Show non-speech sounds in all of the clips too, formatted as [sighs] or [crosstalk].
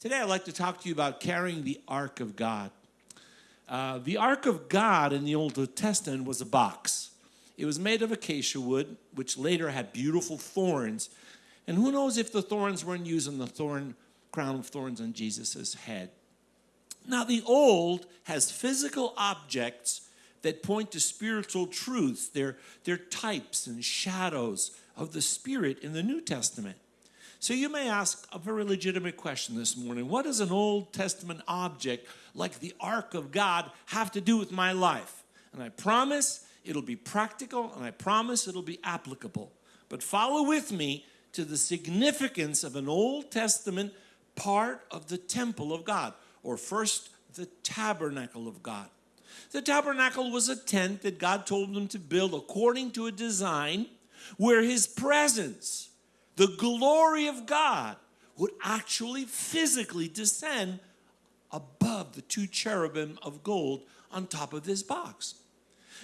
Today, I'd like to talk to you about carrying the Ark of God. Uh, the Ark of God in the Old Testament was a box. It was made of acacia wood, which later had beautiful thorns. And who knows if the thorns weren't used on the thorn, crown of thorns on Jesus' head. Now, the Old has physical objects that point to spiritual truths. They're, they're types and shadows of the Spirit in the New Testament. So you may ask a very legitimate question this morning. What does an Old Testament object like the Ark of God have to do with my life? And I promise it'll be practical and I promise it'll be applicable. But follow with me to the significance of an Old Testament part of the temple of God, or first, the tabernacle of God. The tabernacle was a tent that God told them to build according to a design where His presence, the glory of God would actually physically descend above the two cherubim of gold on top of this box.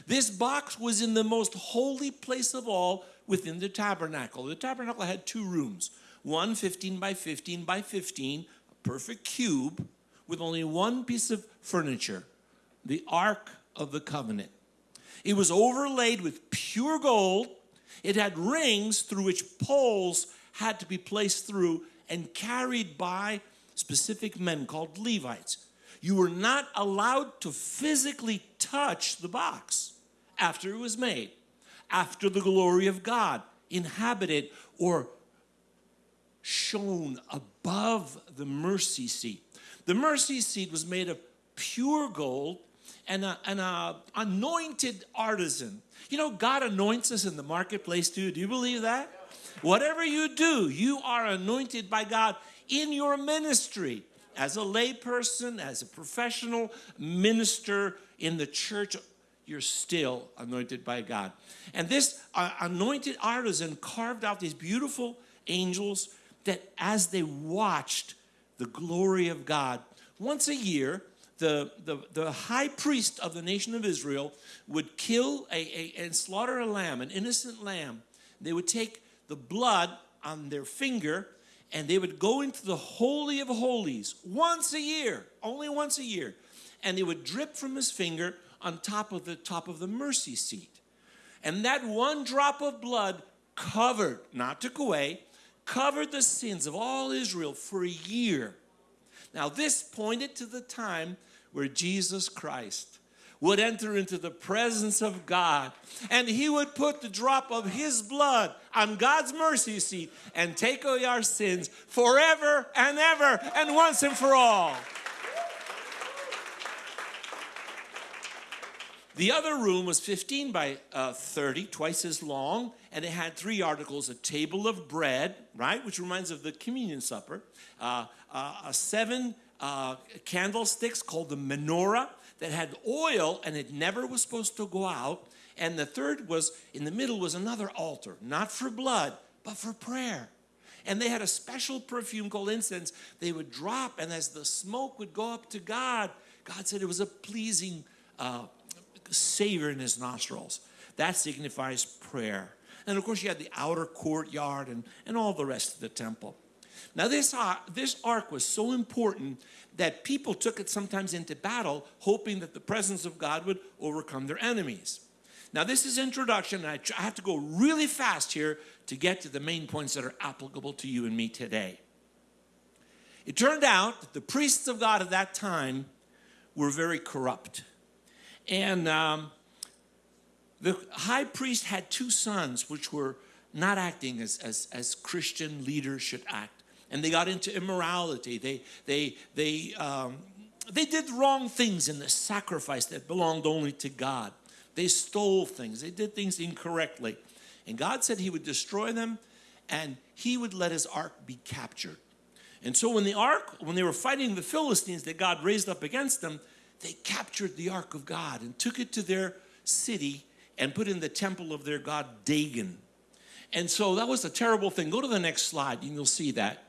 This box was in the most holy place of all within the tabernacle. The tabernacle had two rooms, one 15 by 15 by 15, a perfect cube with only one piece of furniture, the Ark of the Covenant. It was overlaid with pure gold it had rings through which poles had to be placed through and carried by specific men called Levites. You were not allowed to physically touch the box after it was made, after the glory of God inhabited or shone above the mercy seat. The mercy seat was made of pure gold and an anointed artisan you know, God anoints us in the marketplace too. Do you believe that? Whatever you do, you are anointed by God in your ministry as a layperson, as a professional minister in the church. You're still anointed by God. And this uh, anointed artisan carved out these beautiful angels that as they watched the glory of God, once a year, the, the, the high priest of the nation of Israel would kill a, a, and slaughter a lamb, an innocent lamb. They would take the blood on their finger and they would go into the Holy of Holies once a year, only once a year. And they would drip from his finger on top of the top of the mercy seat. And that one drop of blood covered, not took away, covered the sins of all Israel for a year. Now, this pointed to the time where Jesus Christ would enter into the presence of God and he would put the drop of his blood on God's mercy seat and take away our sins forever and ever and once and for all. The other room was 15 by uh, 30, twice as long, and it had three articles a table of bread, right, which reminds of the communion supper, uh, uh, seven uh, candlesticks called the menorah that had oil and it never was supposed to go out. And the third was in the middle was another altar, not for blood, but for prayer. And they had a special perfume called incense they would drop, and as the smoke would go up to God, God said it was a pleasing uh, savor in his nostrils. That signifies prayer. And of course, you had the outer courtyard and, and all the rest of the temple. Now, this, uh, this ark was so important that people took it sometimes into battle, hoping that the presence of God would overcome their enemies. Now, this is introduction, and I, I have to go really fast here to get to the main points that are applicable to you and me today. It turned out that the priests of God at that time were very corrupt. And um, the high priest had two sons which were not acting as, as, as Christian leaders should act and they got into immorality. They, they, they, um, they did wrong things in the sacrifice that belonged only to God. They stole things. They did things incorrectly. And God said he would destroy them and he would let his ark be captured. And so when the ark, when they were fighting the Philistines that God raised up against them, they captured the ark of God and took it to their city and put in the temple of their god Dagon. And so that was a terrible thing. Go to the next slide and you'll see that.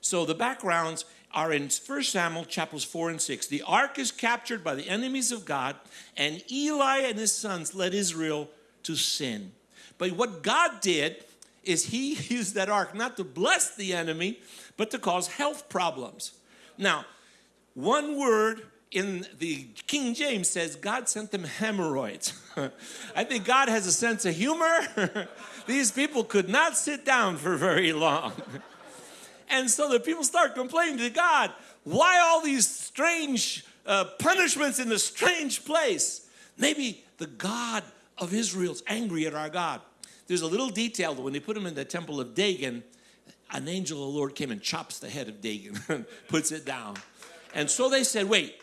So the backgrounds are in 1 Samuel chapters 4 and 6. The ark is captured by the enemies of God, and Eli and his sons led Israel to sin. But what God did is he [laughs] used that ark not to bless the enemy, but to cause health problems. Now, one word in the King James says God sent them hemorrhoids. [laughs] I think God has a sense of humor. [laughs] These people could not sit down for very long. [laughs] and so the people start complaining to God, why all these strange uh, punishments in a strange place? Maybe the God of Israel's angry at our God. There's a little detail that when they put him in the temple of Dagon, an angel of the Lord came and chops the head of Dagon, puts it down. And so they said, wait,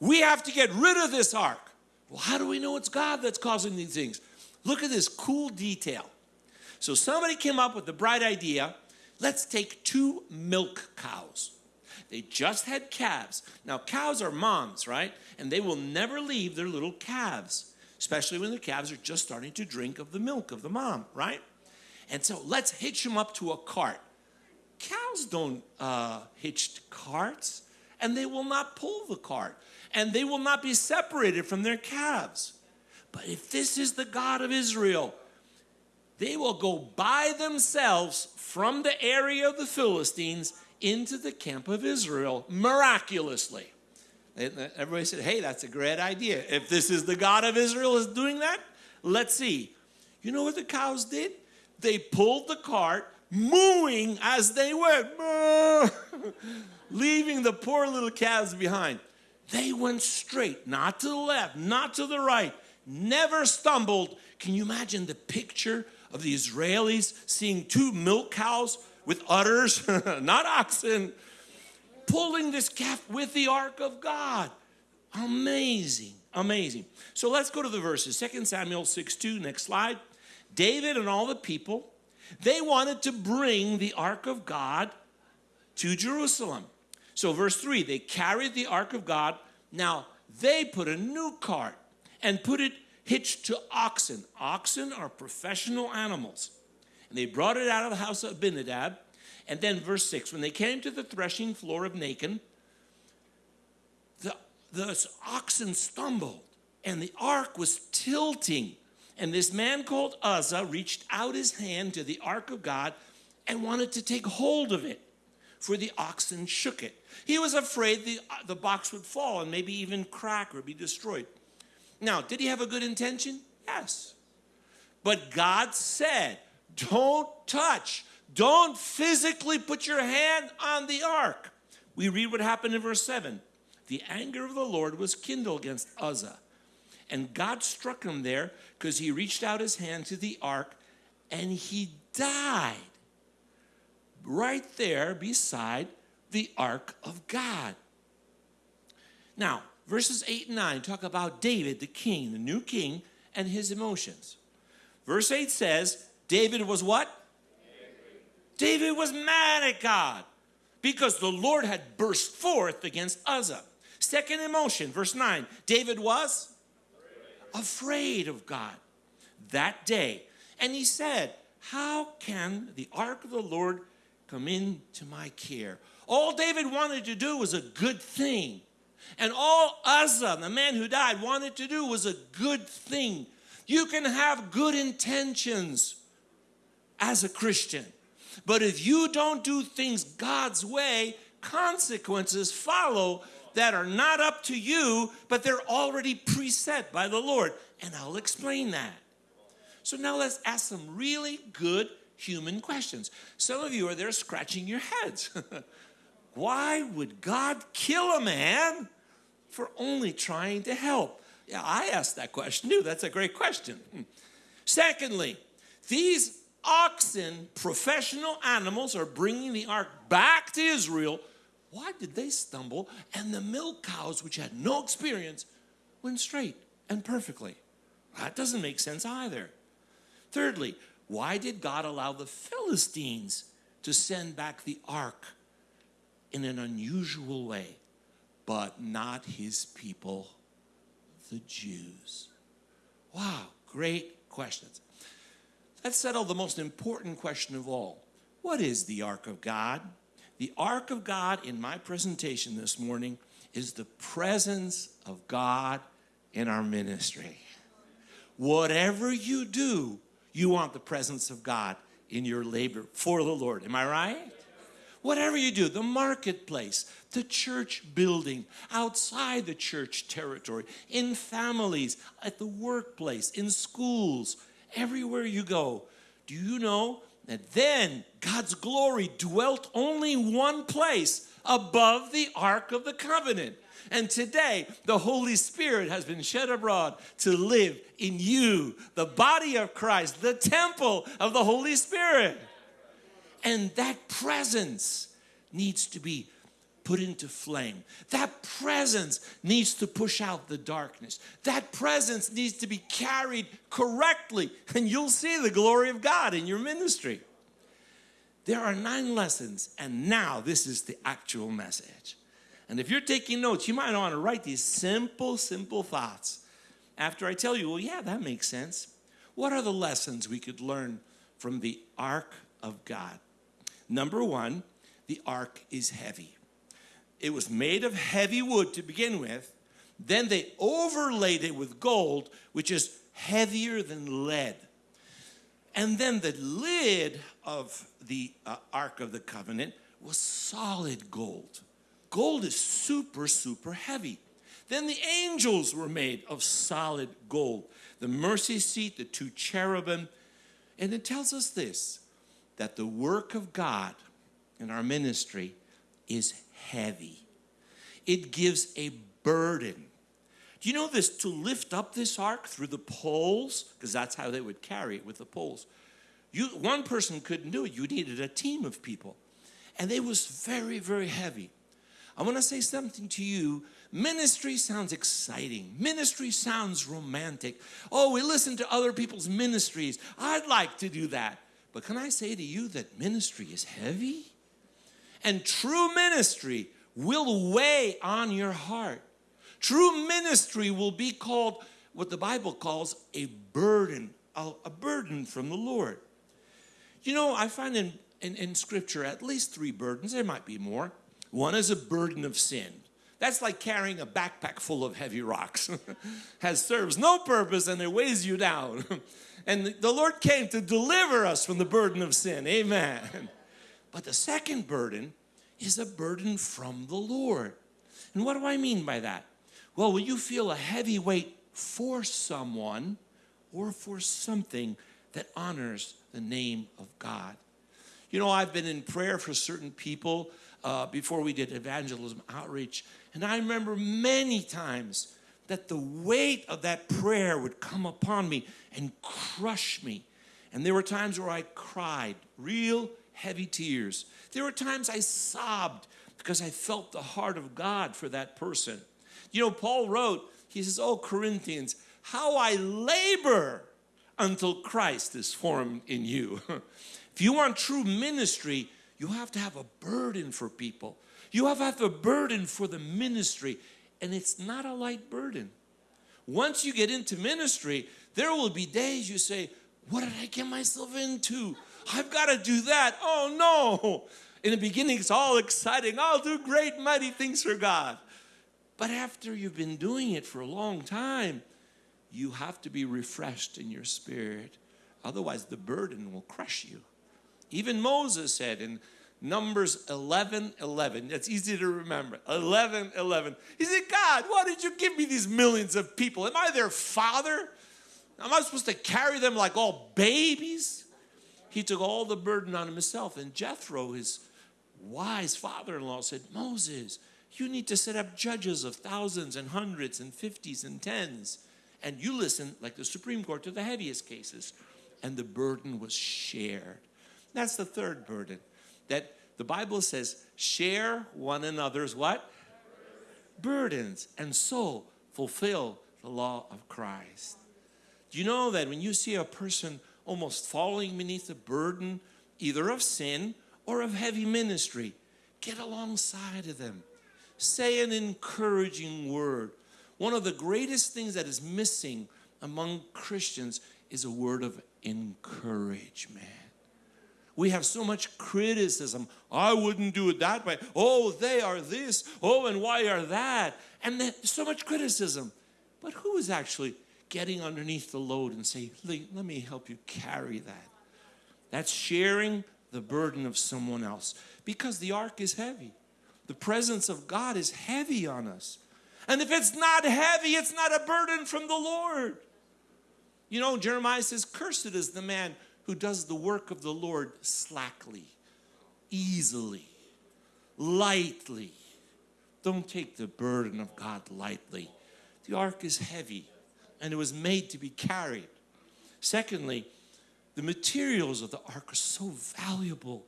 we have to get rid of this ark. Well, how do we know it's God that's causing these things? Look at this cool detail. So somebody came up with the bright idea let's take two milk cows. They just had calves. Now, cows are moms, right? And they will never leave their little calves, especially when the calves are just starting to drink of the milk of the mom, right? And so let's hitch them up to a cart. Cows don't uh, hitch carts, and they will not pull the cart and they will not be separated from their calves. But if this is the God of Israel, they will go by themselves from the area of the Philistines into the camp of Israel miraculously. Everybody said, hey, that's a great idea. If this is the God of Israel is doing that, let's see. You know what the cows did? They pulled the cart, mooing as they went, [laughs] leaving the poor little calves behind. They went straight, not to the left, not to the right, never stumbled. Can you imagine the picture of the Israelis seeing two milk cows with udders, [laughs] not oxen, pulling this calf with the ark of God? Amazing, amazing. So let's go to the verses. 2 Samuel 6 2, next slide. David and all the people, they wanted to bring the ark of God to Jerusalem. So, verse 3 they carried the ark of God. Now, they put a new cart and put it hitched to oxen. Oxen are professional animals. And they brought it out of the house of Abinadab. And then, verse 6 when they came to the threshing floor of Nacon, the, the oxen stumbled and the ark was tilting. And this man called Uzzah reached out his hand to the ark of God and wanted to take hold of it, for the oxen shook it. He was afraid the, uh, the box would fall and maybe even crack or be destroyed. Now, did he have a good intention? Yes. But God said, don't touch, don't physically put your hand on the ark. We read what happened in verse 7. The anger of the Lord was kindled against Uzzah. And God struck him there because he reached out his hand to the ark and he died right there beside the ark of God. Now, verses 8 and 9 talk about David, the king, the new king, and his emotions. Verse 8 says, David was what? David was mad at God because the Lord had burst forth against Uzzah. Second emotion, verse 9, David was afraid of God that day. And he said, How can the ark of the Lord come into my care? All David wanted to do was a good thing. And all Uzzah, the man who died, wanted to do was a good thing. You can have good intentions as a Christian. But if you don't do things God's way, consequences follow that are not up to you, but they're already preset by the Lord. And I'll explain that. So now let's ask some really good human questions. Some of you are there scratching your heads. [laughs] Why would God kill a man for only trying to help? Yeah, I asked that question too. That's a great question. Hmm. Secondly, these oxen, professional animals, are bringing the ark back to Israel. Why did they stumble? And the milk cows, which had no experience, went straight and perfectly. That doesn't make sense either. Thirdly, why did God allow the Philistines to send back the ark in an unusual way, but not his people, the Jews. Wow, great questions. Let's settle the most important question of all. What is the ark of God? The ark of God in my presentation this morning is the presence of God in our ministry. Whatever you do, you want the presence of God in your labor for the Lord. Am I right? Whatever you do, the marketplace, the church building, outside the church territory, in families, at the workplace, in schools, everywhere you go, do you know that then God's glory dwelt only one place above the Ark of the Covenant? And today, the Holy Spirit has been shed abroad to live in you, the body of Christ, the temple of the Holy Spirit. And that presence needs to be put into flame. That presence needs to push out the darkness. That presence needs to be carried correctly, and you'll see the glory of God in your ministry. There are nine lessons, and now this is the actual message. And if you're taking notes, you might want to write these simple, simple thoughts. After I tell you, well, yeah, that makes sense. What are the lessons we could learn from the ark of God? Number one, the ark is heavy. It was made of heavy wood to begin with. Then they overlaid it with gold, which is heavier than lead. And then the lid of the uh, Ark of the Covenant was solid gold. Gold is super, super heavy. Then the angels were made of solid gold. The mercy seat, the two cherubim. And it tells us this that the work of God in our ministry is heavy. It gives a burden. Do you know this? To lift up this ark through the poles, because that's how they would carry it with the poles. You, one person couldn't do it. You needed a team of people. And it was very, very heavy. I want to say something to you. Ministry sounds exciting. Ministry sounds romantic. Oh, we listen to other people's ministries. I'd like to do that. But can I say to you that ministry is heavy? And true ministry will weigh on your heart. True ministry will be called what the Bible calls a burden, a, a burden from the Lord. You know, I find in, in, in Scripture at least three burdens, there might be more. One is a burden of sin. That's like carrying a backpack full of heavy rocks. [laughs] Has serves no purpose and it weighs you down. [laughs] and the Lord came to deliver us from the burden of sin. Amen. [laughs] But the second burden is a burden from the Lord. And what do I mean by that? Well, when you feel a heavy weight for someone or for something that honors the name of God. You know, I've been in prayer for certain people uh, before we did evangelism outreach, and I remember many times that the weight of that prayer would come upon me and crush me. And there were times where I cried, real heavy tears. There were times I sobbed because I felt the heart of God for that person. You know, Paul wrote, he says, Oh, Corinthians, how I labor until Christ is formed in you. [laughs] if you want true ministry, you have to have a burden for people. You have to have a burden for the ministry, and it's not a light burden. Once you get into ministry, there will be days you say, What did I get myself into? I've got to do that. Oh no. In the beginning, it's all exciting. I'll do great, mighty things for God. But after you've been doing it for a long time, you have to be refreshed in your spirit. Otherwise, the burden will crush you. Even Moses said in Numbers 11 11, that's easy to remember 11 11. He said, God, why did you give me these millions of people? Am I their father? Am I supposed to carry them like all babies? He took all the burden on himself. And Jethro, his wise father in law, said, Moses, you need to set up judges of thousands and hundreds and fifties and tens. And you listen, like the Supreme Court, to the heaviest cases. And the burden was shared. That's the third burden. That the Bible says, share one another's what? Burdens. And so fulfill the law of Christ. Do you know that when you see a person almost falling beneath the burden either of sin or of heavy ministry, get alongside of them. Say an encouraging word. One of the greatest things that is missing among Christians is a word of encouragement. We have so much criticism. I wouldn't do it that way. Oh, they are this. Oh, and why are that? And there's so much criticism. But who is actually getting underneath the load and say, let me help you carry that. That's sharing the burden of someone else. Because the ark is heavy. The presence of God is heavy on us. And if it's not heavy, it's not a burden from the Lord. You know, Jeremiah says, Cursed is the man who does the work of the Lord slackly, easily, lightly. Don't take the burden of God lightly. The ark is heavy and it was made to be carried. Secondly, the materials of the ark are so valuable.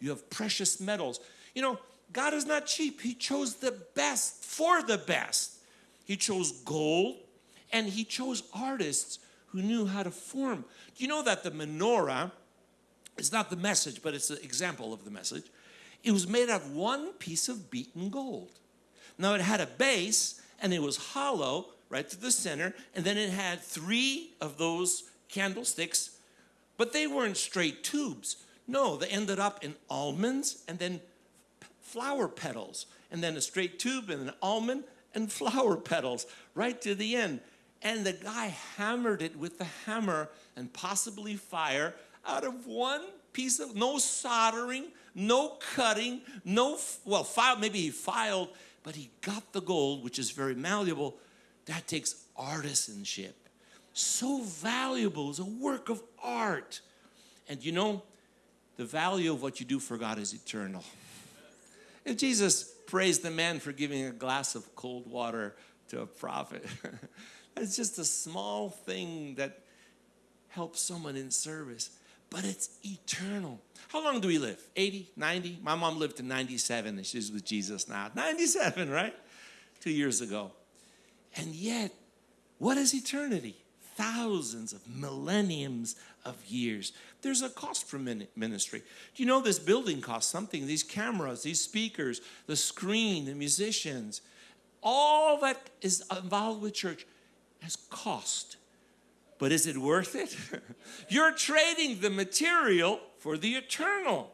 You have precious metals. You know, God is not cheap. He chose the best for the best. He chose gold and he chose artists who knew how to form. Do you know that the menorah is not the message, but it's an example of the message? It was made out of one piece of beaten gold. Now it had a base and it was hollow right to the center, and then it had three of those candlesticks, but they weren't straight tubes. No, they ended up in almonds and then flower petals, and then a straight tube and an almond and [laughs] flower petals right to the end. And the guy hammered it with the hammer and possibly fire out of one piece of no soldering, no cutting, no well, file, maybe he filed, but he got the gold, which is very malleable. That takes artisanship. So valuable, it's a work of art. And you know, the value of what you do for God is eternal. If Jesus praised the man for giving a glass of cold water to a prophet, [laughs] it's just a small thing that helps someone in service, but it's eternal. How long do we live? 80, 90? My mom lived to 97 and she's with Jesus now. 97, right? Two years ago. And yet, what is eternity? Thousands of millenniums of years. There's a cost for ministry. Do you know this building costs something? These cameras, these speakers, the screen, the musicians, all that is involved with church has cost. But is it worth it? [laughs] You're trading the material for the eternal.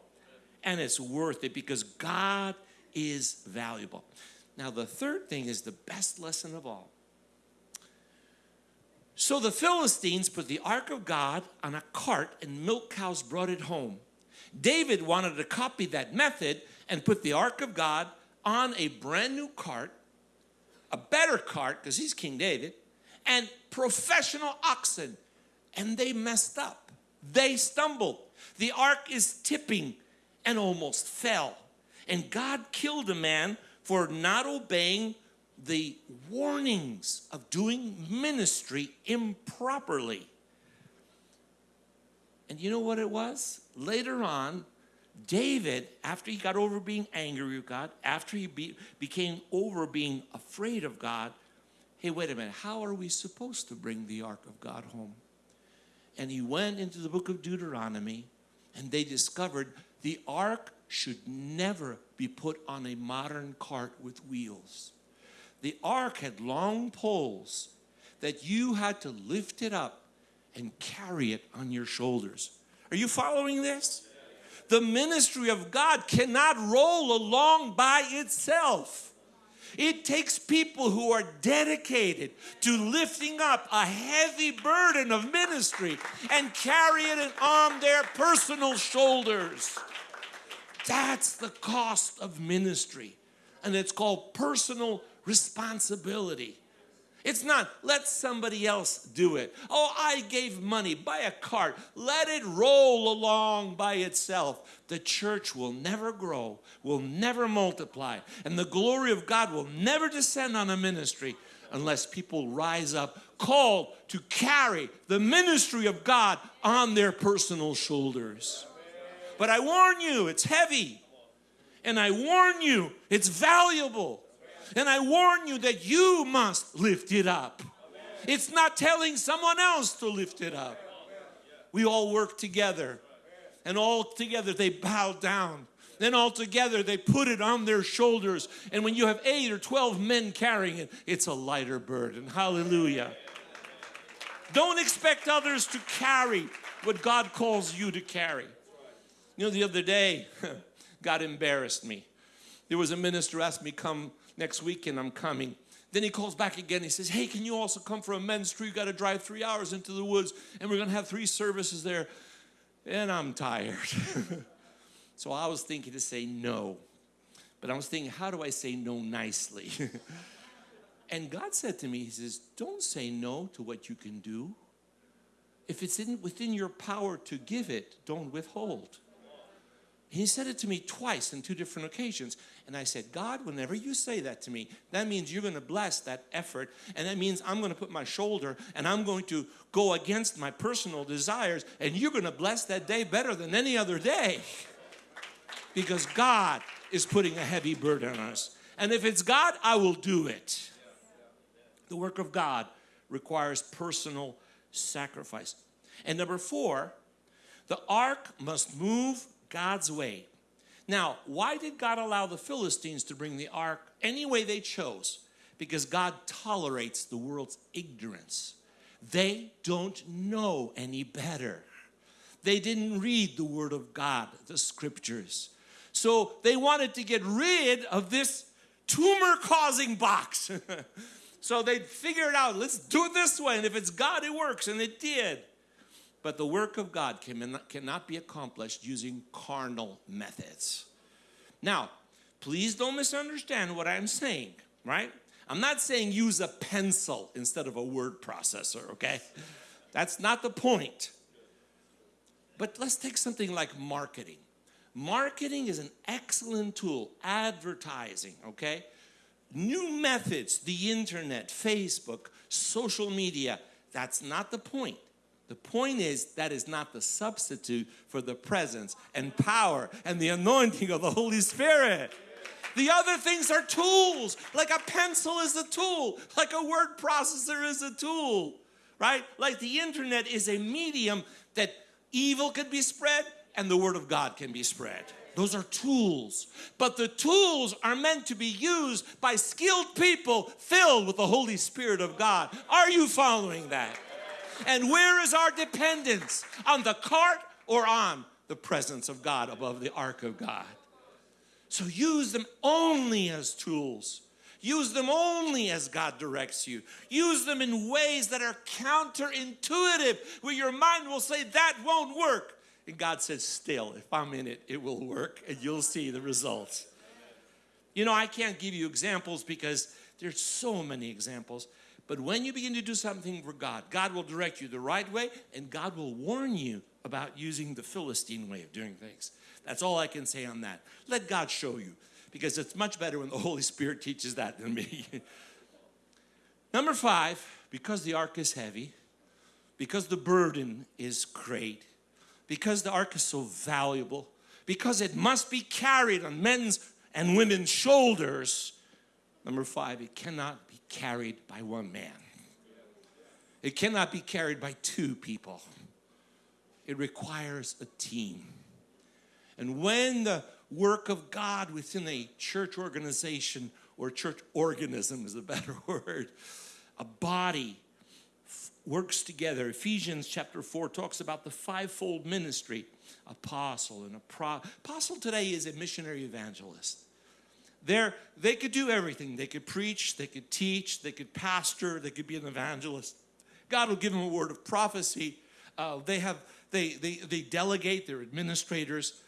And it's worth it because God is valuable. Now, the third thing is the best lesson of all. So the Philistines put the ark of God on a cart and milk cows brought it home. David wanted to copy that method and put the ark of God on a brand new cart, a better cart because he's King David, and professional oxen. And they messed up. They stumbled. The ark is tipping and almost fell. And God killed a man for not obeying the warnings of doing ministry improperly. And you know what it was? Later on, David, after he got over being angry with God, after he be, became over being afraid of God, hey, wait a minute, how are we supposed to bring the ark of God home? And he went into the book of Deuteronomy and they discovered the ark should never be put on a modern cart with wheels the ark had long poles that you had to lift it up and carry it on your shoulders. Are you following this? The ministry of God cannot roll along by itself. It takes people who are dedicated to lifting up a heavy burden of ministry and carry it on their personal shoulders. That's the cost of ministry. And it's called personal responsibility. It's not, let somebody else do it. Oh, I gave money, buy a cart, let it roll along by itself. The church will never grow, will never multiply, and the glory of God will never descend on a ministry unless people rise up called to carry the ministry of God on their personal shoulders. But I warn you, it's heavy. And I warn you, it's valuable. And I warn you that you must lift it up. It's not telling someone else to lift it up. We all work together, and all together they bow down. Then all together they put it on their shoulders. And when you have eight or 12 men carrying it, it's a lighter burden. Hallelujah. Don't expect others to carry what God calls you to carry. You know, the other day, [laughs] God embarrassed me. There was a minister asked me come next weekend I'm coming. Then he calls back again. He says, Hey, can you also come for a men's tree? You got to drive three hours into the woods, and we're going to have three services there. And I'm tired. [laughs] So I was thinking to say no. But I was thinking, how do I say no nicely? [laughs] and God said to me, He says, Don't say no to what you can do. If it's in, within your power to give it, don't withhold. He said it to me twice in two different occasions. And I said, God, whenever you say that to me, that means you're going to bless that effort. And that means I'm going to put my shoulder and I'm going to go against my personal desires. And you're going to bless that day better than any other day. Because God is putting a heavy burden on us. And if it's God, I will do it. The work of God requires personal sacrifice. And number four, the ark must move God's way. Now, why did God allow the Philistines to bring the ark any way they chose? Because God tolerates the world's ignorance. They don't know any better. They didn't read the Word of God, the scriptures. So they wanted to get rid of this tumor causing box. [laughs] so they figured out, let's do it this way. And if it's God, it works. And it did. But the work of God cannot be accomplished using carnal methods. Now, please don't misunderstand what I'm saying, right? I'm not saying use a pencil instead of a word processor, okay? That's not the point. But let's take something like marketing. Marketing is an excellent tool, advertising, okay? New methods, the internet, Facebook, social media, that's not the point. The point is that is not the substitute for the presence and power and the anointing of the Holy Spirit. The other things are tools, like a pencil is a tool, like a word processor is a tool, right? Like the internet is a medium that evil can be spread and the word of God can be spread. Those are tools. But the tools are meant to be used by skilled people filled with the Holy Spirit of God. Are you following that? And where is our dependence? On the cart or on the presence of God above the ark of God? So use them only as tools. Use them only as God directs you. Use them in ways that are counterintuitive, where your mind will say, That won't work. And God says, Still, if I'm in it, it will work, and you'll see the results. You know, I can't give you examples because there's so many examples. But when you begin to do something for God, God will direct you the right way and God will warn you about using the Philistine way of doing things. That's all I can say on that. Let God show you because it's much better when the [laughs] Holy Spirit teaches that than me. [laughs] Number five, because the ark is heavy, because the burden is great, because the ark is so valuable, because it must be carried on men's and women's shoulders. Number five, it cannot carried by one man. It cannot be carried by two people. It requires a team. And when the work of God within a church organization or church organism is a better [laughs] word, a body works together. Ephesians chapter 4 talks about the fivefold ministry apostle and a pro. Apostle today is a missionary evangelist. They're, they could do everything. They could preach, they could teach, they could pastor, they could be an evangelist. God will give them a word of prophecy. Uh, they have they, they they delegate their administrators,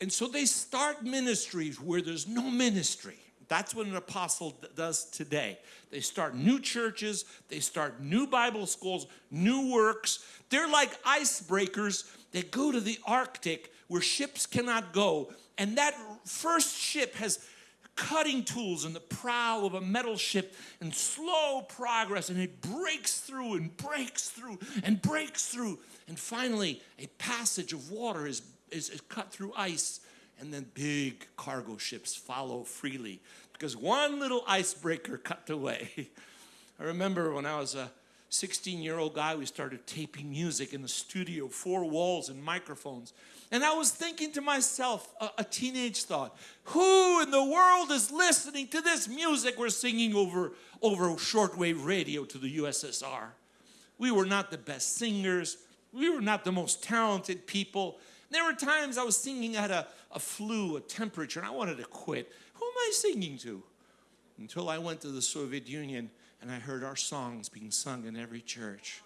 and so they start ministries where there's no ministry. That's what an apostle does today. They start new churches, they start new Bible schools, new works. They're like icebreakers that go to the Arctic where ships cannot go. And that first ship has cutting tools in the prow of a metal ship and slow progress and it breaks through and breaks through and breaks through. And finally a passage of water is, is, is cut through ice and then big cargo ships follow freely because one little icebreaker cut away [laughs] i remember when i was a 16 year old guy we started taping music in the studio four walls and microphones and I was thinking to myself, a, a, teenage thought, who in the world is listening to this music we're singing over, over shortwave radio to the USSR? We were not the best singers. We were not the most talented people. There were times I was singing at a, a flu, a temperature, and I wanted to quit. Who am I singing to? Until I went to the Soviet Union and I heard our songs being sung in every church.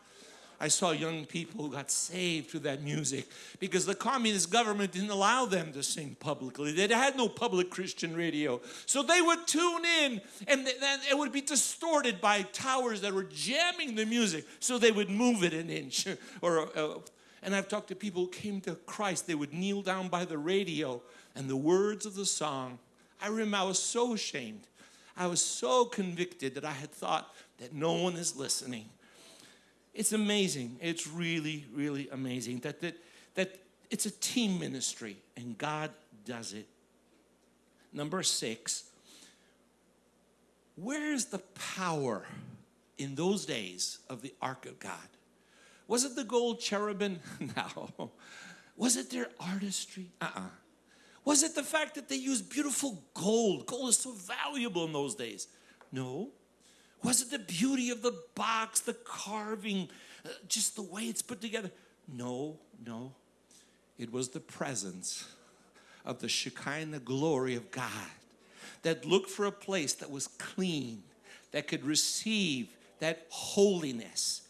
I saw young people who got saved through that music because the communist government didn't allow them to sing publicly. They had no public Christian radio. So they would tune in and then it would be distorted by towers that were jamming the music. So they would move it an inch. [laughs] or, uh, And I've talked to people who came to Christ. They would kneel down by the radio and the words of the song. I remember I was so ashamed. I was so convicted that I had thought that no one is listening. It's amazing. It's really, really amazing that, that, that it's a team ministry and God does it. Number six, where's the power in those days of the Ark of God? Was it the gold cherubim? [laughs] No. Was it their artistry? Uh-uh. Was it the fact that they used beautiful gold? Gold is so valuable in those days. No. Was it the beauty of the box, the carving, uh, just the way it's put together? No, no. It was the presence of the Shekinah glory of God that looked for a place that was clean, that could receive that holiness.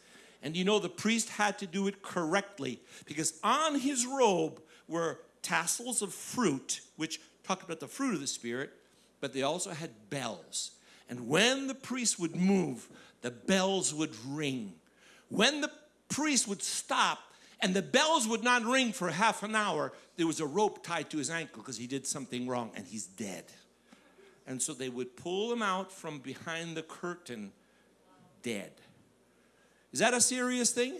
And you know, the priest had to do it correctly because on his robe were tassels of fruit, which talk about the fruit of the Spirit, but they also had bells. And when the priest would move, the bells would ring. When the priest would stop and the bells would not ring for half an hour, there was a rope tied to his ankle because he did something wrong and he's dead. And so they would pull him out from behind the curtain, dead. Is that a serious thing?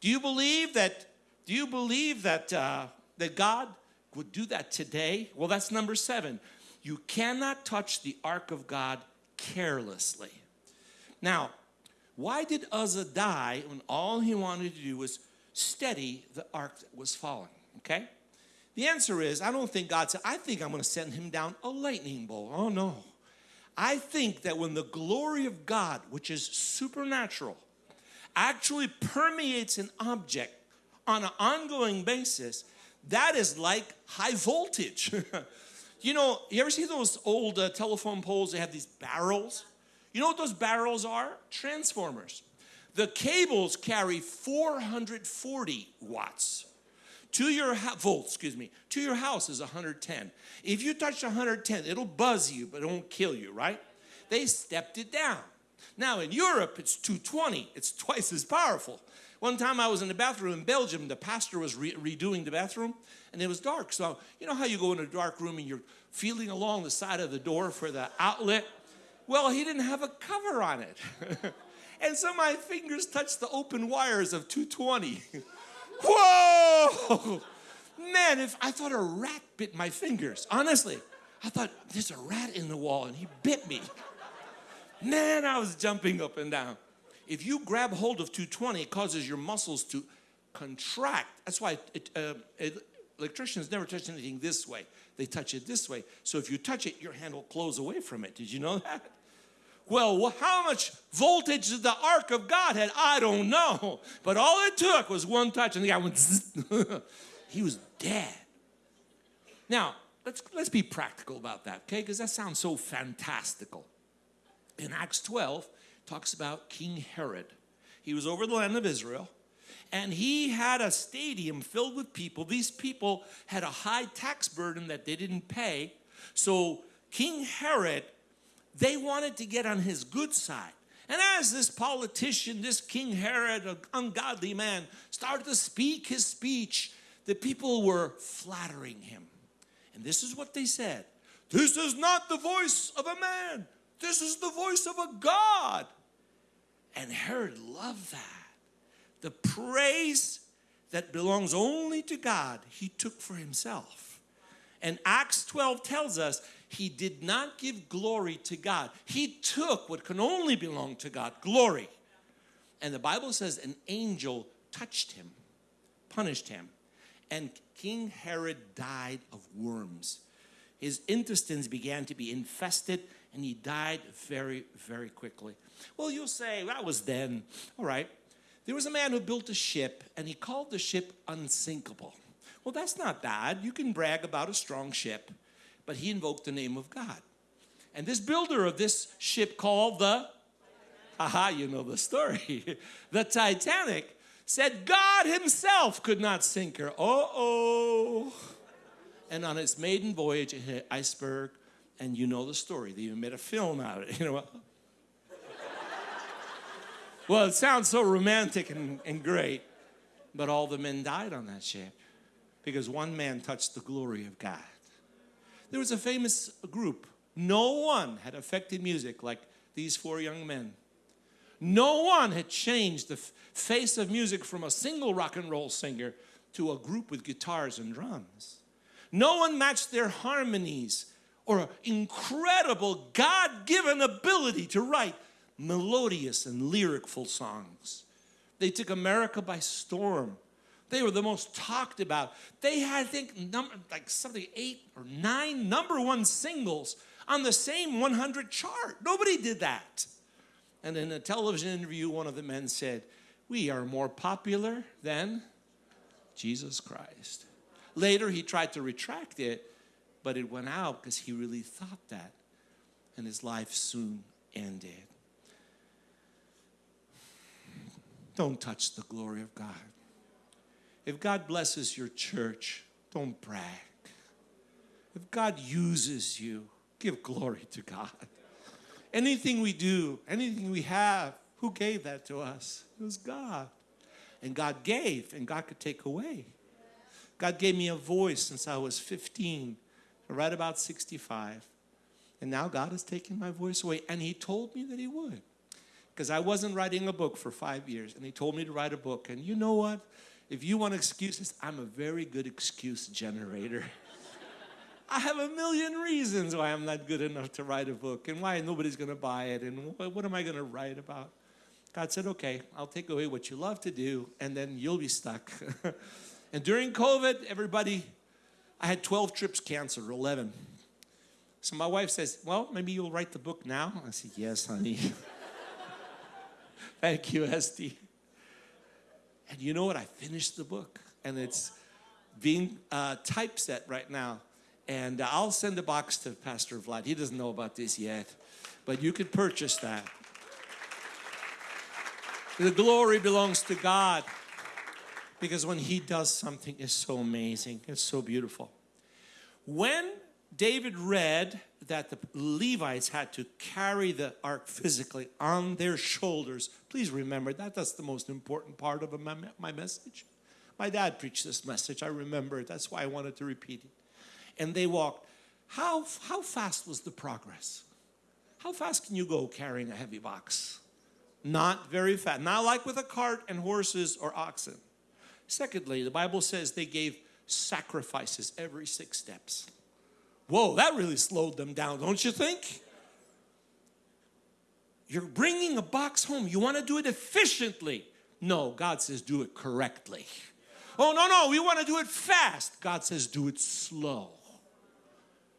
Do you believe that? Do you believe that uh, that God would do that today? Well, that's number seven. You cannot touch the ark of God carelessly. Now, why did Uzzah die when all he wanted to do was steady the ark that was falling? Okay? The answer is, I don't think God said, I think I'm going to send him down a lightning bolt. Oh no. I think that when the glory of God, which is supernatural, actually permeates an object on an ongoing basis, that is like high voltage. [laughs] You know, you ever see those old uh, telephone poles? They have these barrels. You know what those barrels are? Transformers. The cables carry 440 watts. To your volts, excuse me, to your house is 110. If you touch 110, it'll buzz you, but it won't kill you, right? They stepped it down. Now in Europe, it's 220. It's twice as powerful. One time I was in the bathroom in Belgium, the pastor was re redoing the bathroom, and it was dark. So, you know how you go in a dark room and you're feeling along the side of the door for the outlet? Well, he didn't have a cover on it. [laughs] and so my fingers touched the open wires of 220. [laughs] Whoa! Man, if I thought a rat bit my fingers, honestly, I thought there's a rat in the wall and he bit me. Man, I was jumping up and down. If you grab hold of 220, it causes your muscles to contract. That's why it, uh, electricians never touch anything this way. They touch it this way. So if you touch it, your hand will close away from it. Did you know that? Well, how much voltage did the ark of God had? I don't know. But all it took was one touch and the guy went, [laughs] he was dead. Now, let's, let's be practical about that, okay? Because that sounds so fantastical. In Acts 12, talks about King Herod. He was over the land of Israel and he had a stadium filled with people. These people had a high tax burden that they didn't pay. So King Herod, they wanted to get on his good side. And as this politician, this King Herod, an ungodly man, started to speak his speech, the people were flattering him. And this is what they said. This is not the voice of a man. This is the voice of a God. And Herod loved that the praise that belongs only to God, he took for himself. And Acts 12 tells us he did not give glory to God. He took what can only belong to God, glory. And the Bible says an angel touched him, punished him, and King Herod died of worms. His intestines began to be infested and he died very, very quickly. Well, you'll say, that was then. All right. There was a man who built a ship and he called the ship unsinkable. Well, that's not bad. You can brag about a strong ship, but he invoked the name of God. And this builder of this ship called the Aha, you know the story. [laughs] the Titanic said God Himself could not sink her. Oh, oh. And on its maiden voyage, it hit an iceberg, and you know the story. They even made a film out of it. [laughs] You know well, it sounds so romantic and, and great, but all the men died on that ship because one man touched the glory of God. There was a famous group. No one had affected music like these four young men. No one had changed the face of music from a single rock and roll singer to a group with guitars and drums. No one matched their harmonies or incredible God given ability to write melodious and lyricful songs. They took America by storm. They were the most talked about. They had, I think, number, like something eight or nine number one singles on the same 100 chart. Nobody did that. And in a television interview, one of the men said, We are more popular than Jesus Christ. Later, he tried to retract it, but it went out because he really thought that. And his life soon ended. Don't touch the glory of God. If God blesses your church, don't brag. If God uses you, give glory to God. Anything we do, anything we have, who gave that to us? It was God. And God gave, and God could take away. God gave me a voice since I was 15, right about 65. And now God has taken my voice away. And He told me that He would. Because I wasn't writing a book for five years, and He told me to write a book. And you know what? If you want excuses, I'm a very good excuse generator. [laughs] I have a million reasons why I'm not good enough to write a book and why nobody's going to buy it and what, what am I going to write about. God said, okay, I'll take away what you love to do and then you'll be stuck. [laughs] and during COVID, everybody, I had 12 trips canceled, 11. So my wife says, well, maybe you'll write the book now. I said, yes, honey. [laughs] Thank you, Esty. And you know what? I finished the book and it's being uh, typeset right now. And I'll send a box to Pastor Vlad. He doesn't know about this yet, but you could purchase that. The glory belongs to God because when He does something, it's so amazing, it's so beautiful. When David read that the Levites had to carry the ark physically on their shoulders, please remember that that's the most important part of my message. My dad preached this message, I remember it, that's why I wanted to repeat it and they walked. How, how fast was the progress? How fast can you go carrying a heavy box? Not very fast. Not like with a cart and horses or oxen. Secondly, the Bible says they gave sacrifices every six steps. Whoa, that really slowed them down, don't you think? You're bringing a box home. You want to do it efficiently. No, God says do it correctly. Oh, no, no, we want to do it fast. God says do it slow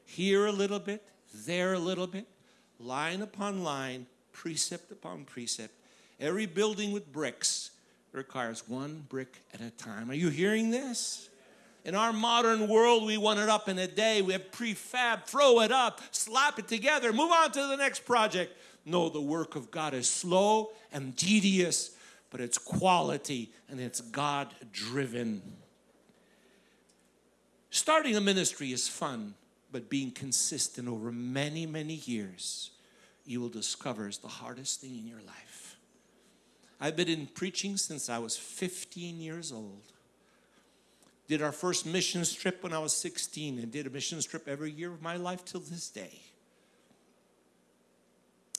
here a little bit, there a little bit, line upon line, precept upon precept. Every building with bricks requires one brick at a time. Are you hearing this? In our modern world, we want it up in a day. We have prefab, throw it up, slap it together, move on to the next project. No, the work of God is slow and tedious, but it's quality and it's God driven. Starting a ministry is fun but being consistent over many, many years, you will discover is the hardest thing in your life. I've been in preaching since I was 15 years old. Did our first mission trip when I was 16 and did a mission trip every year of my life till this day.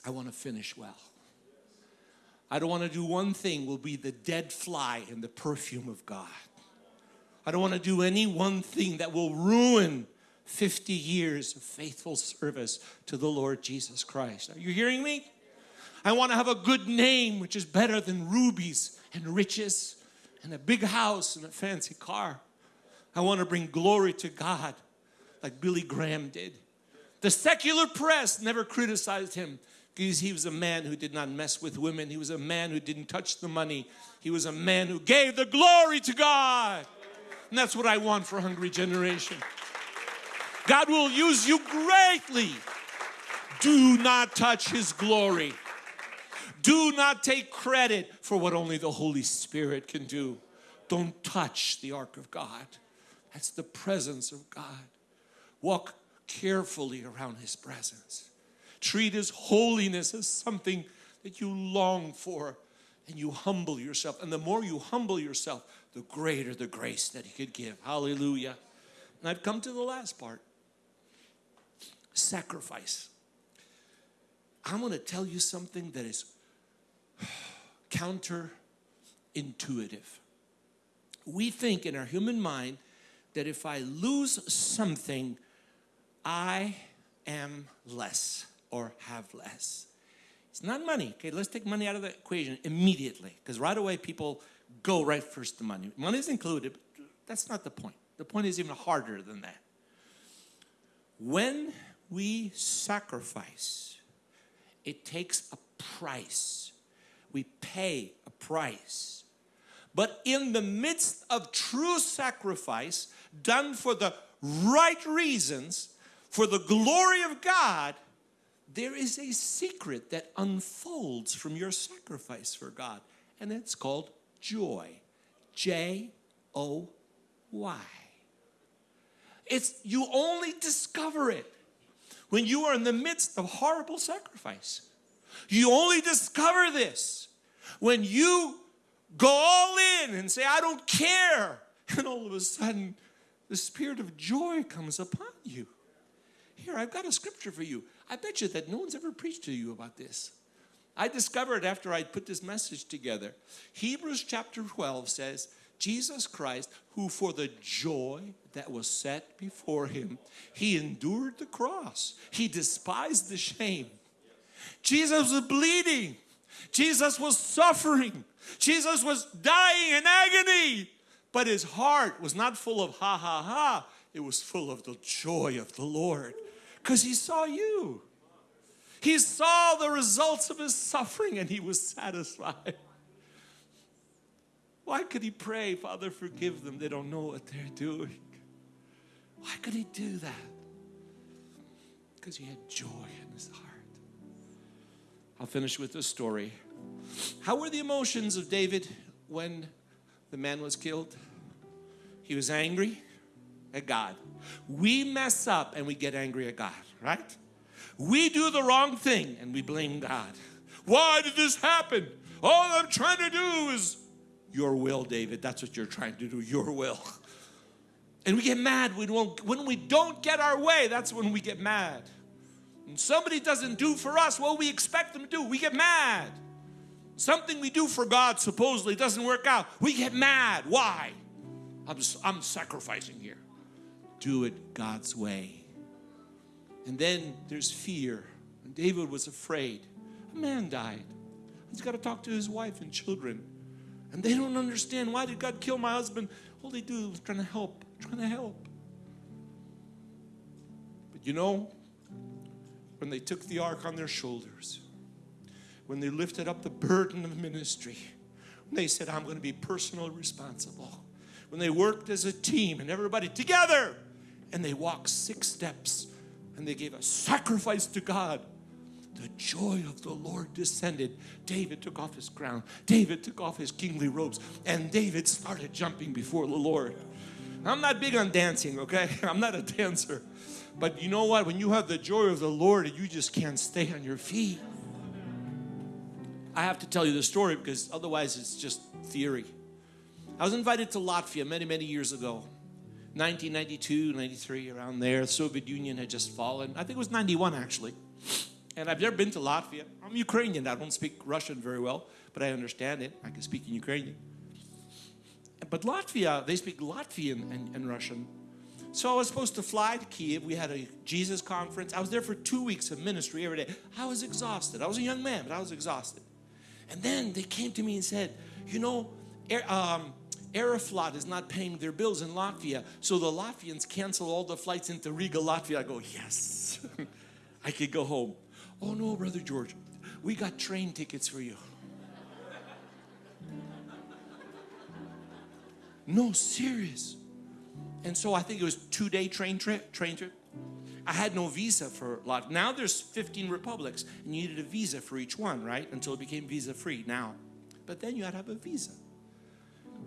I want to finish well. I don't want to do one thing will be the dead fly in the perfume of God. I don't want to do any one thing that will ruin 50 years of faithful service to the Lord Jesus Christ. Are you hearing me? I want to have a good name, which is better than rubies and riches and a big house and a fancy car. I want to bring glory to God like Billy Graham did. The secular press never criticized him because he was a man who did not mess with women. He was a man who didn't touch the money. He was a man who gave the glory to God. And that's what I want for Hungry Generation. God will use you greatly. Do not touch his glory. Do not take credit for what only the Holy Spirit can do. Don't touch the ark of God. That's the presence of God. Walk carefully around His presence. Treat His holiness as something that you long for and you humble yourself. And the more you humble yourself, the greater the grace that He could give. Hallelujah. And I've come to the last part sacrifice. I'm going to tell you something that is [sighs] counterintuitive. We think in our human mind that if I lose something, I am less or have less. It's not money. Okay, let's take money out of the equation immediately because right away people go right first to money. Money is included, but that's not the point. The point is even harder than that. When we sacrifice, it takes a price. We pay a price. But in the midst of true sacrifice, done for the right reasons, for the glory of God, there is a secret that unfolds from your sacrifice for God, and it's called joy. J O Y. It's you only discover it when you are in the midst of horrible sacrifice. You only discover this when you go all in and say, I don't care. [laughs] And all of a sudden, the spirit of joy comes upon you. Here, I've got a scripture for you. I bet you that no one's ever preached to you about this. I discovered after I put this message together. Hebrews chapter 12 says, Jesus Christ, who for the joy that was set before him, he endured the cross. He despised the shame. Jesus was bleeding. Jesus was suffering. Jesus was dying in agony. But his heart was not full of ha ha ha. It was full of the joy of the Lord because he saw you. He saw the results of his suffering and he was satisfied. Why could he pray, Father, forgive them? They don't know what they're doing. Why could he do that? Because he had joy in his heart. I'll finish with this story. How were the emotions of David when the man was killed? He was angry at God. We mess up and we get angry at God, right? We do the wrong thing and we blame God. Why did this happen? All I'm trying to do is your will, David. That's what you're trying to do, your will. And we get mad when, when we don't get our way, that's when we get mad. Somebody doesn't do for us what we expect them to do, we get mad. Something we do for God supposedly doesn't work out, we get mad. Why? I'm, I'm sacrificing here. Do it God's way. And then there's fear. And David was afraid. A man died. He's got to talk to his wife and children. And they don't understand why did God kill my husband? All they do is trying to help, trying to help. But you know, when they took the ark on their shoulders, when they lifted up the burden of ministry, when they said, I'm going to be personally responsible, when they worked as a team and everybody together, and they walked six steps and they gave a sacrifice to God the joy of the Lord descended. David took off his crown. David took off his kingly robes. And David started jumping before the Lord. I'm not big on dancing, okay? [laughs] I'm not a dancer. But you know what? When you have the joy of the Lord, you just can't stay on your feet. I have to tell you the story because otherwise it's just theory. I was invited to Latvia many, many years ago. 1992, 93, around there. The Soviet Union had just fallen. I think it was 91 actually. And I've never been to Latvia. I'm Ukrainian. I don't speak Russian very well, but I understand it. I can speak in Ukrainian. But Latvia, they speak Latvian and, and Russian. So I was supposed to fly to Kiev. We had a Jesus conference. I was there for two weeks of ministry every day. I was exhausted. I was a young man, but I was exhausted. And then they came to me and said, you know, um, Aeroflot is not paying their bills in Latvia, so the Latvians cancel all the flights into Riga, Latvia. I go, yes, [laughs] I could go home. Oh no, Brother George, we got train tickets for you. [laughs] no, serious. And so I think it was two day train trip, train trip. I had no visa for Latvia. Now there's 15 republics and you needed a visa for each one, right? Until it became visa free now. But then you had to have a visa.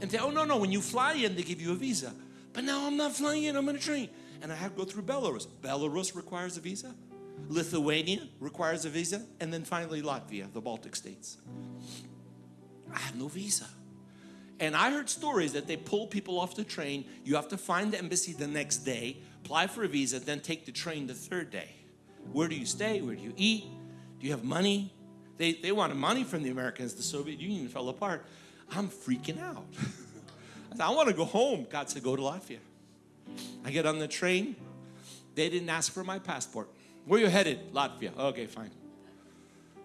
And they, oh no, no, when you fly in, they give you a visa. But now I'm not flying in, I'm on a train. And I have to go through Belarus. Belarus requires a visa. Lithuania requires a visa. And then finally Latvia, the Baltic states. I have no visa. And I heard stories that they pull people off the train. You have to find the embassy the next day, apply for a visa, then take the train the third day. Where do you stay? Where do you eat? Do you have money? They, they wanted money from the Americans. The Soviet Union fell apart. I'm freaking out. [laughs] I, said, I want to go home. God said, go to Latvia. I get on the train. They didn't ask for my passport. Where you headed? Latvia. Okay, fine.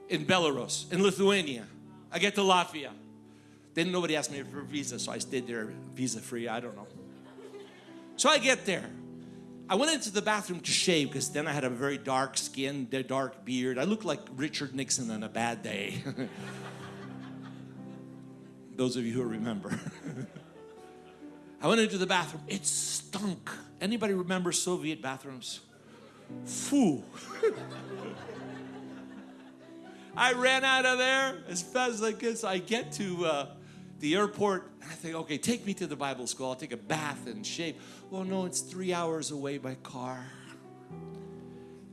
In Belarus, in Lithuania. I get to Latvia. Then nobody asked me for a visa, so I stayed there visa free. I don't know. So I get there. I went into the bathroom to shave because then I had a very dark skin, dark beard. I looked like Richard Nixon on a bad day. [laughs] Those of you who remember. [laughs] I went into the bathroom. It stunk. Anybody remember Soviet bathrooms? Foo. [laughs] I ran out of there as fast as I could. So I get to uh, the airport and I think, okay, take me to the Bible school. I'll take a bath and shave. Well, no, it's three hours away by car.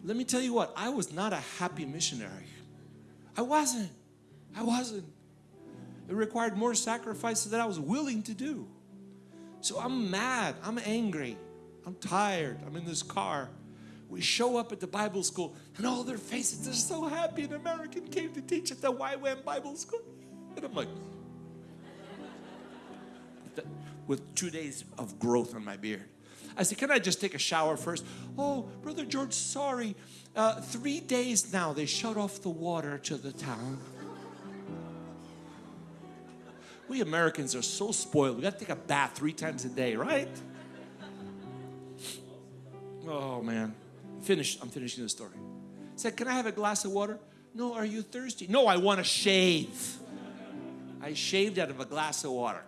Let me tell you what, I was not a happy missionary. I wasn't. I wasn't. It required more sacrifices than I was willing to do. So I'm mad. I'm angry. I'm tired. I'm in this car. We show up at the Bible school and all their faces, they're so happy an American came to teach at the YWAM Bible school. And I'm like, with two days of growth on my beard. I said, can I just take a shower first? Oh, Brother George, sorry. Uh, three days now, they shut off the water to the town. We Americans are so spoiled. We got to take a bath three times a day, right? Oh, man. Finished. I'm finishing the story. said, can I have a glass of water? No, are you thirsty? No, I want to shave. I shaved out of a glass of water.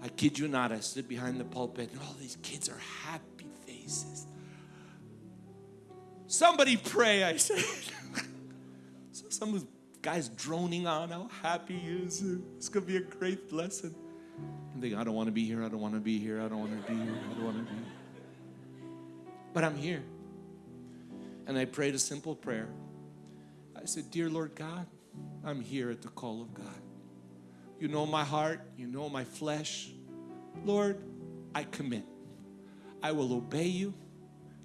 I kid you not, I stood behind the pulpit and all these kids are happy faces. Somebody pray, I said. [laughs] so some guy's droning on how happy he is. It's going to be a great lesson. I'm thinking, I don't want to be here, I don't want to be here, I don't want to be here, I don't want to be here. But I'm here. And I prayed a simple prayer. I said, Dear Lord God, I'm here at the call of God. You know my heart. You know my flesh. Lord, I commit. I will obey you.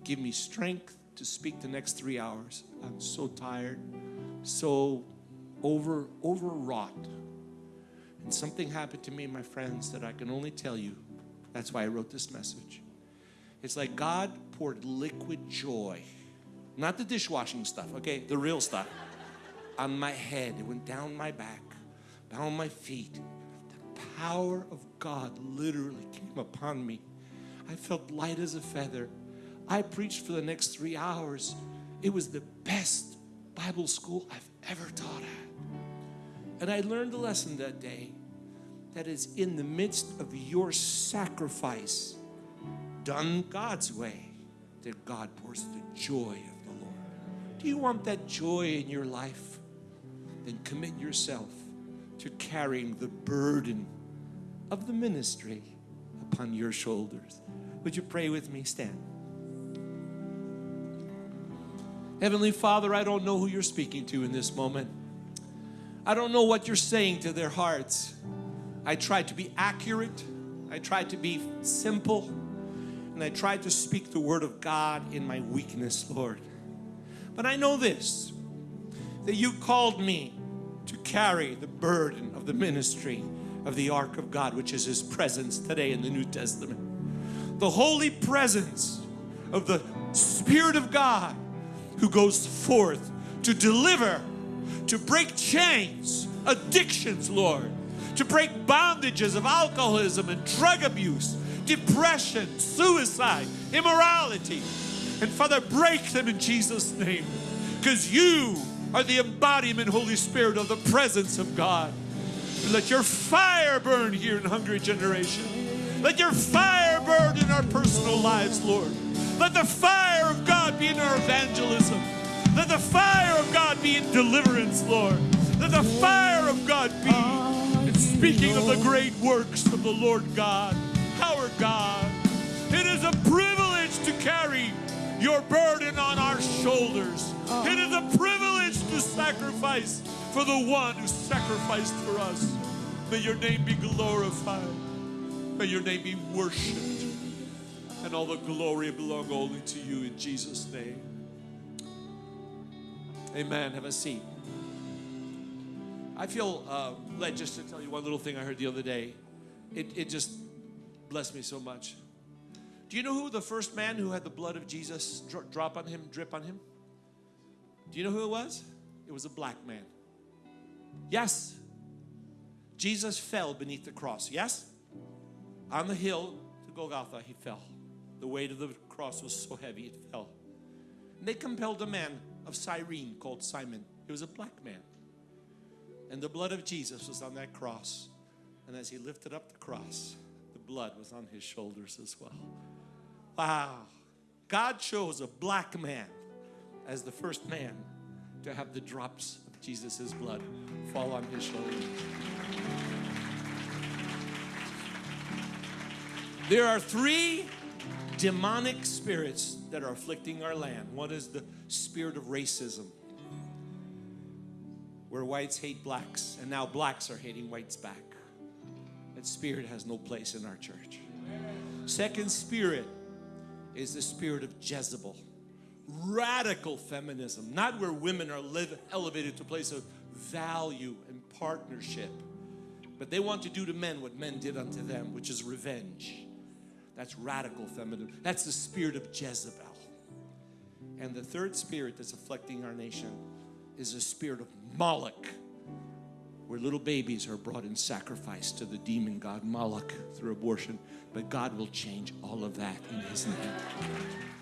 Give me strength to speak the next three hours. I'm so tired, so over overwrought. And something happened to me, my friends, that I can only tell you. That's why I wrote this message. It's like God poured liquid joy, not the dishwashing stuff, okay, the real stuff, [laughs] on my head. It went down my back down my feet. The power of God literally came upon me. I felt light as a feather. I preached for the next three hours. It was the best Bible school I've ever taught at. And I learned a lesson that day that is in the midst of your sacrifice, done God's way, that God pours the joy of the Lord. Do you want that joy in your life? Then commit yourself to carrying the burden of the ministry upon your shoulders. Would you pray with me? Stand. Heavenly Father, I don't know who you're speaking to in this moment. I don't know what you're saying to their hearts. I tried to be accurate. I tried to be simple. And I tried to speak the word of God in my weakness, Lord. But I know this, that you called me to carry the burden of the ministry of the ark of God, which is His presence today in the New Testament. The holy presence of the Spirit of God who goes forth to deliver, to break chains, addictions, Lord, to break bondages of alcoholism and drug abuse, depression, suicide, immorality. And Father, break them in Jesus' name because you are the embodiment, Holy Spirit, of the presence of God. Let your fire burn here in Hungry Generation. Let your fire burn in our personal lives, Lord. Let the fire God be in our evangelism. Let the fire of God be in deliverance, Lord. Let the fire of God be in speaking of the great works of the Lord God, our God. It is a privilege to carry your burden on our shoulders. It is a privilege to sacrifice for the one who sacrificed for us. May your name be glorified. May your name be worshiped. And all the glory belong only to you in Jesus' name. Amen. Have a seat. I feel uh, led just to tell you one little thing I heard the other day. It, it just blessed me so much. Do you know who the first man who had the blood of Jesus dro- drop on him, drip on him? Do you know who it was? It was a black man. Yes. Jesus fell beneath the cross. Yes? On the hill to Golgotha, he fell. The weight of the cross was so heavy, it fell. And they compelled a man of Cyrene called Simon. He was a black man. And the blood of Jesus was on that cross. And as he lifted up the cross, the blood was on his shoulders as well. Wow. God chose a black man as the first man to have the drops of Jesus' blood fall on his shoulders. There are three demonic spirits that are afflicting our land. One is the spirit of racism, where whites hate blacks, and now blacks are hating whites back. That spirit has no place in our church. Second spirit is the spirit of Jezebel. Radical feminism, not where women are live, elevated to a place of value and partnership, but they want to do to men what men did unto them, which is revenge. That's radical feminism. That's the spirit of Jezebel. And the third spirit that's afflicting our nation is the spirit of Moloch, where little babies are brought in sacrifice to the demon god Moloch through abortion. But God will change all of that in His name.